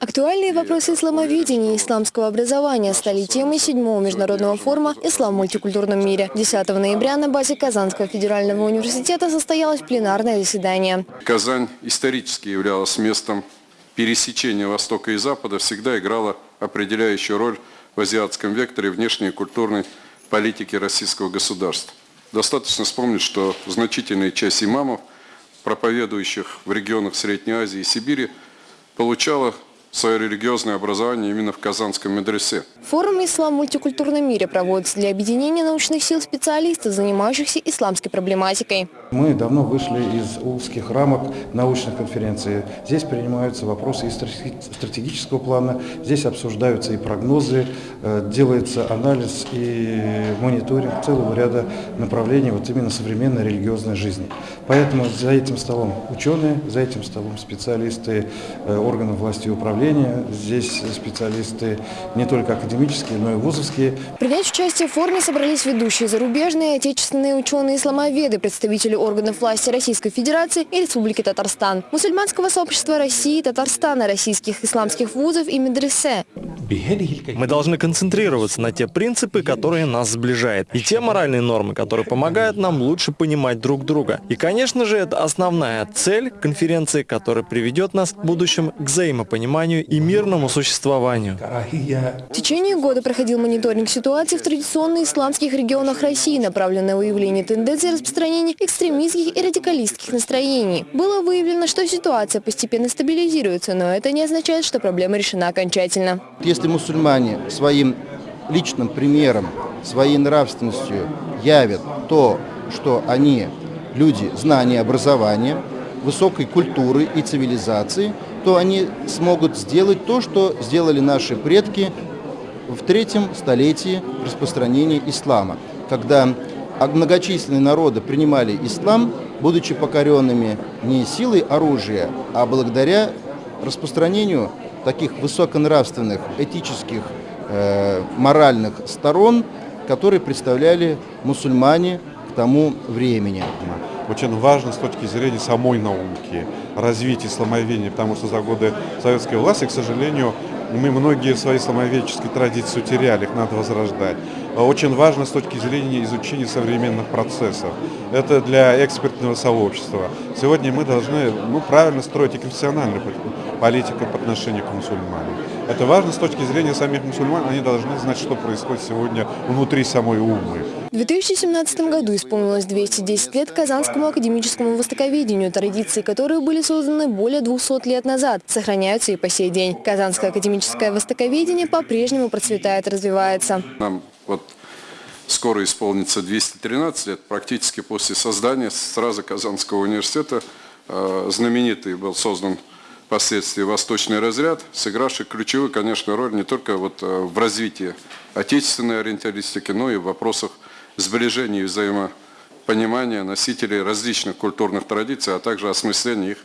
Актуальные вопросы исламоведения и исламского образования стали темой седьмого международного форума «Ислам в мультикультурном мире». 10 ноября на базе Казанского федерального университета состоялось пленарное заседание. Казань исторически являлась местом пересечения Востока и Запада, всегда играла определяющую роль в азиатском векторе внешней культурной политики российского государства. Достаточно вспомнить, что значительная часть имамов, проповедующих в регионах Средней Азии и Сибири, получала свое религиозное образование именно в Казанском медресе. Форум «Ислам в мультикультурном мире» проводится для объединения научных сил специалистов, занимающихся исламской проблематикой. Мы давно вышли из узких рамок научных конференций. Здесь принимаются вопросы и стратегического плана, здесь обсуждаются и прогнозы, э, делается анализ и мониторинг целого ряда направлений вот именно современной религиозной жизни. Поэтому за этим столом ученые, за этим столом специалисты э, органов власти и управления, здесь специалисты не только академические, но и вузовские. Принять участие в форуме собрались ведущие зарубежные, отечественные ученые-исламоведы, представители органов власти Российской Федерации и Республики Татарстан, мусульманского сообщества России, Татарстана, российских исламских вузов и медресе. Мы должны концентрироваться на те принципы, которые нас сближают, и те моральные нормы, которые помогают нам лучше понимать друг друга. И, конечно же, это основная цель конференции, которая приведет нас в будущем к взаимопониманию и мирному существованию. В течение года проходил мониторинг ситуации в традиционно исламских регионах России, направленный на выявление тенденций распространения экстремистских и радикалистских настроений. Было выявлено, что ситуация постепенно стабилизируется, но это не означает, что проблема решена окончательно. Если мусульмане своим личным примером, своей нравственностью явят то, что они люди знания, образования, высокой культуры и цивилизации, то они смогут сделать то, что сделали наши предки в третьем столетии распространения ислама, когда многочисленные народы принимали ислам, будучи покоренными не силой оружия, а благодаря распространению таких высоконравственных, этических, э, моральных сторон, которые представляли мусульмане к тому времени. Очень важно с точки зрения самой науки, развития исламоведения, потому что за годы советской власти, к сожалению, мы многие свои исламоведческие традиции утеряли, их надо возрождать. Очень важно с точки зрения изучения современных процессов. Это для экспертного сообщества. Сегодня мы должны ну, правильно строить и конфессиональную политику по отношению к мусульманам. Это важно с точки зрения самих мусульман. Они должны знать, что происходит сегодня внутри самой умы. В 2017 году исполнилось 210 лет Казанскому академическому востоковедению, традиции которые были созданы более 200 лет назад, сохраняются и по сей день. Казанское академическое востоковедение по-прежнему процветает и развивается. Нам вот скоро исполнится 213 лет, практически после создания сразу Казанского университета э, знаменитый был создан впоследствии восточный разряд, сыгравший ключевую, конечно, роль не только вот э, в развитии отечественной ориенталистики, но и в вопросах сближения и взаимопонимания носителей различных культурных традиций, а также осмысления их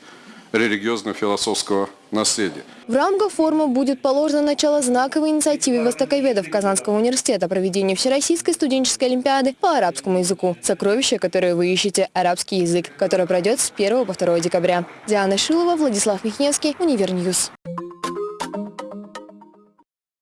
религиозно-философского наследия. В рамках форума будет положено начало знаковой инициативе востоковедов Казанского университета проведения Всероссийской студенческой олимпиады по арабскому языку. Сокровище, которое вы ищете, арабский язык, который пройдет с 1 по 2 декабря. Диана Шилова, Владислав Михневский, Univer News.